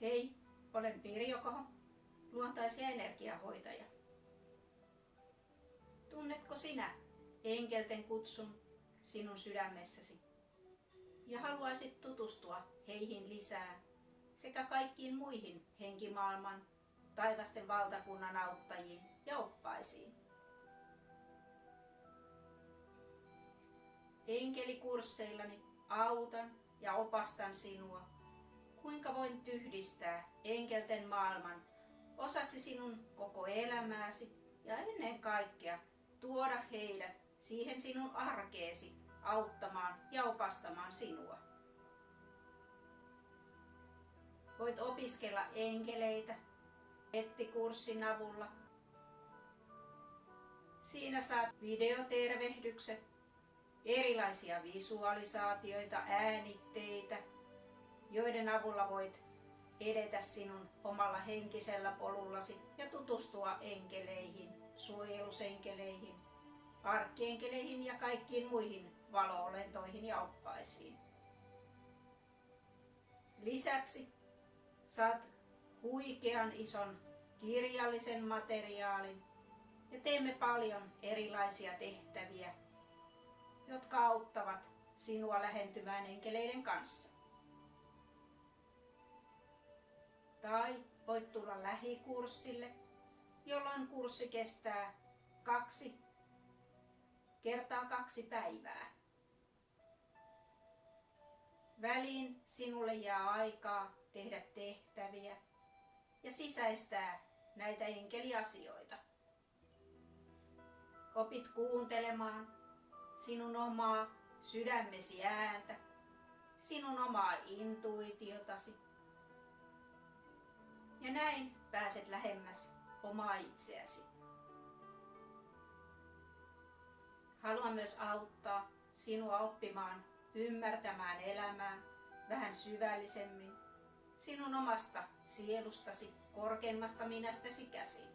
Hei, olen Pirjo Koho, luontais- ja energiahoitaja. Tunnetko sinä enkelten kutsun sinun sydämessäsi ja haluaisit tutustua heihin lisää sekä kaikkiin muihin henkimaailman taivasten valtakunnan auttajiin ja oppaisiin? Enkelikursseillani autan ja opastan sinua kuinka voin tyhdistää enkelten maailman osaksi sinun koko elämääsi ja ennen kaikkea tuoda heidät siihen sinun arkeesi auttamaan ja opastamaan sinua. Voit opiskella enkeleitä nettikurssin avulla. Siinä saat videotervehdykset, erilaisia visualisaatioita, äänitteitä, joiden avulla voit edetä sinun omalla henkisellä polullasi ja tutustua enkeleihin, suojelusenkeleihin, arkkeenkeleihin ja kaikkiin muihin valoolentoihin ja oppaisiin. Lisäksi saat huikean ison kirjallisen materiaalin ja teemme paljon erilaisia tehtäviä, jotka auttavat sinua lähentymään enkeleiden kanssa. Tai voit tulla lähikurssille, jolloin kurssi kestää kaksi kertaa kaksi päivää. Väliin sinulle jää aikaa tehdä tehtäviä ja sisäistää näitä enkeliasioita. Opit kuuntelemaan sinun omaa sydämesi ääntä, sinun omaa intuitiotasi ja näin pääset lähemmäs omaa itseäsi. Haluan myös auttaa sinua oppimaan ymmärtämään elämää vähän syvällisemmin sinun omasta sielustasi, korkeimmasta minästäsi käsin.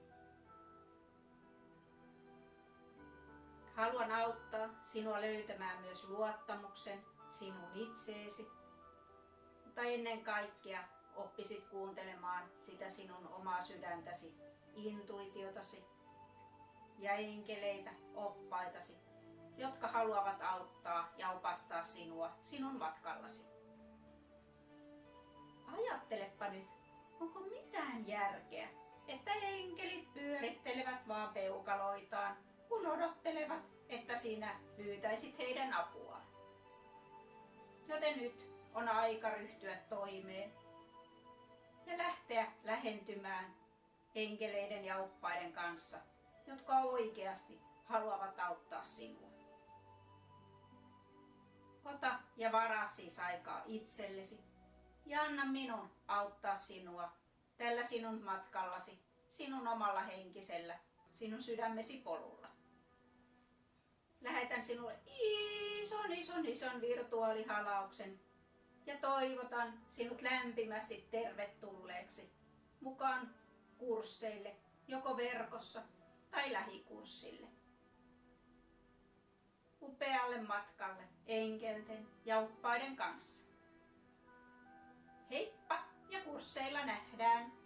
Haluan auttaa sinua löytämään myös luottamuksen sinun itseesi, mutta ennen kaikkea oppisit kuuntelemaan sitä sinun omaa sydäntäsi, intuitiotasi ja enkeleitä, oppaitasi, jotka haluavat auttaa ja opastaa sinua sinun matkallasi. Ajattelepa nyt, onko mitään järkeä, että enkelit pyörittelevät vaan peukaloitaan, kun odottelevat, että sinä pyytäisit heidän apuaan. Joten nyt on aika ryhtyä toimeen lähentymään enkeleiden ja oppaiden kanssa, jotka oikeasti haluavat auttaa sinua. Ota ja varaa siis aikaa itsellesi ja anna minun auttaa sinua tällä sinun matkallasi, sinun omalla henkisellä, sinun sydämesi polulla. Lähetän sinulle ison, ison, ison virtuaalihalauksen ja toivotan sinut lämpimästi tervetulleeksi mukaan kursseille, joko verkossa tai lähikurssille. Upealle matkalle enkelten ja oppaiden kanssa. Heippa ja kursseilla nähdään!